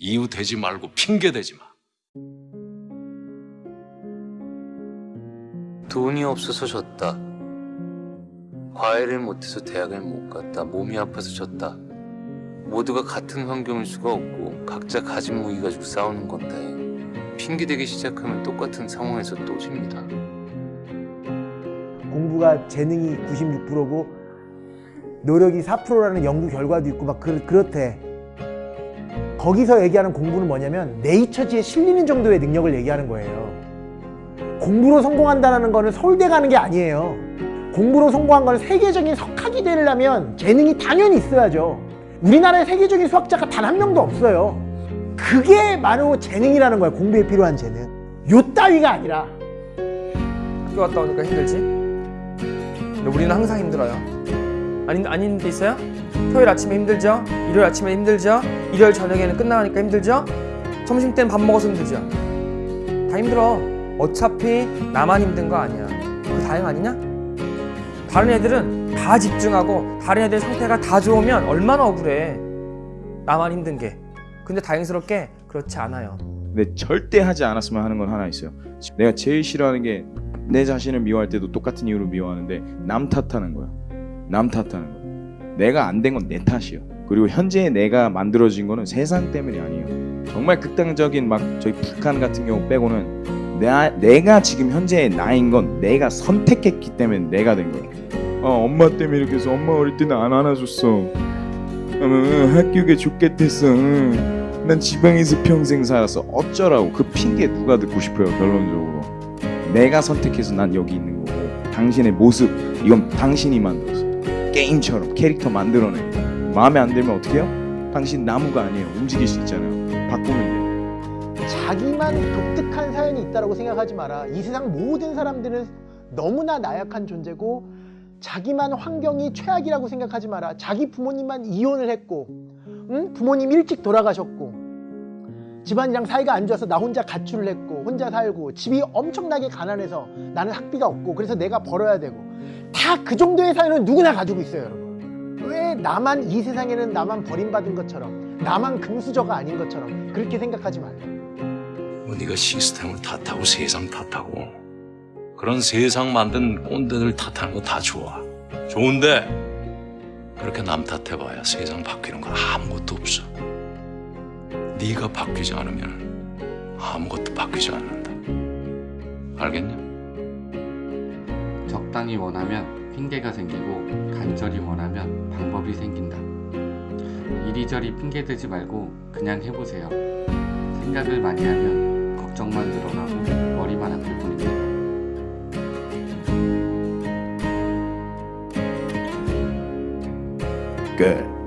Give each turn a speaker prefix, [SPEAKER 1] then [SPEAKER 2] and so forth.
[SPEAKER 1] 이유 되지 말고 핑계 대지 마.
[SPEAKER 2] 돈이 없어서 졌다. 과외를 못해서 대학을 못 갔다. 몸이 아파서 졌다. 모두가 같은 환경일 수가 없고 각자 가진 무기 가지고 싸우는 건데 핑계대기 시작하면 똑같은 상황에서 또 집니다.
[SPEAKER 3] 공부가 재능이 96%고 노력이 4%라는 연구 결과도 있고 막 그, 그렇대. 거기서 얘기하는 공부는 뭐냐면 네이처지에 실리는 정도의 능력을 얘기하는 거예요. 공부로 성공한다는 거는 서울대 가는 게 아니에요. 공부로 성공한 거는 세계적인 석학이 되려면 재능이 당연히 있어야죠. 우리나라에 세계적인 수학자가 단 한 명도 없어요. 그게 바로 재능이라는 거예요. 공부에 필요한 재능. 요 따위가 아니라
[SPEAKER 4] 학교 갔다 오니까 힘들지? 근데 우리는 항상 힘들어요. 아닌 아닌 데 있어요? 토요일 아침에 힘들죠? 일요일 아침에 힘들죠? 일요일 저녁에는 끝나가니까 힘들죠? 점심 때는 밥 먹어서 힘들죠? 다 힘들어. 어차피 나만 힘든 거 아니야. 그 다행 아니냐? 다른 애들은 다 집중하고 다른 애들 상태가 다 좋으면 얼마나 억울해. 나만 힘든 게. 근데 다행스럽게 그렇지 않아요.
[SPEAKER 5] 근데 절대 하지 않았으면 하는 건 하나 있어요. 내가 제일 싫어하는 게 내 자신을 미워할 때도 똑같은 이유로 미워하는데 남 탓하는 거야. 남 탓하는 거. 내가 안 된 건 내 탓이요. 그리고 현재 내가 만들어진 거는 세상 때문이 아니에요. 정말 극단적인 막 저희 북한 같은 경우 빼고는 나, 내가 지금 현재의 나인 건 내가 선택했기 때문에 내가 된 거야. 어, 엄마 때문에 이렇게 해서 엄마 어릴 때는 안 안아줬어. 어, 학교에 좋겠댔어. 응. 난 지방에서 평생 살았어. 어쩌라고 그 핑계 누가 듣고 싶어요 결론적으로. 내가 선택해서 난 여기 있는 거고 당신의 모습 이건 당신이 만들었어. 게임처럼 캐릭터 만들어내. 마음에 안 들면 어떻게 해요? 당신 나무가 아니에요. 움직일 수 있잖아요. 바꾸면 돼.
[SPEAKER 3] 자기만 독특한 사연이 있다고 생각하지 마라. 이 세상 모든 사람들은 너무나 나약한 존재고 자기만 환경이 최악이라고 생각하지 마라. 자기 부모님만 이혼을 했고 응? 부모님 일찍 돌아가셨고 집안이랑 사이가 안 좋아서 나 혼자 가출을 했고 혼자 살고 집이 엄청나게 가난해서 나는 학비가 없고 그래서 내가 벌어야 되고 다 그 정도의 사연은 누구나 가지고 있어요 여러분 왜 나만 이 세상에는 나만 버림받은 것처럼 나만 금수저가 아닌 것처럼 그렇게 생각하지 말라
[SPEAKER 1] 뭐 네가 시스템을 탓하고 세상 탓하고 그런 세상 만든 꼰대들 탓하는 거 다 좋아. 좋은데 그렇게 남 탓해봐야 세상 바뀌는 건 아무것도 없어. 네가 바뀌지 않으면 아무것도 바뀌지 않는다. 알겠냐?
[SPEAKER 6] 적당히 원하면 핑계가 생기고 간절히 원하면 방법이 생긴다. 이리저리 핑계 대지 말고 그냥 해보세요. 생각을 많이 하면 걱정만 늘어나고 머리만 아플 뿐입니다.
[SPEAKER 5] 끝.